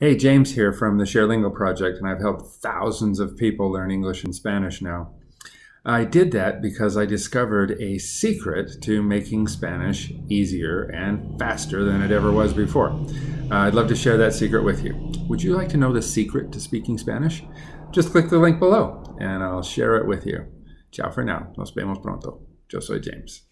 Hey, James here from the ShareLingo project, and I've helped thousands of people learn English and Spanish now. I did that because I discovered a secret to making Spanish easier and faster than it ever was before. Uh, I'd love to share that secret with you. Would you like to know the secret to speaking Spanish? Just click the link below and I'll share it with you. Ciao for now. Nos vemos pronto. Yo soy James.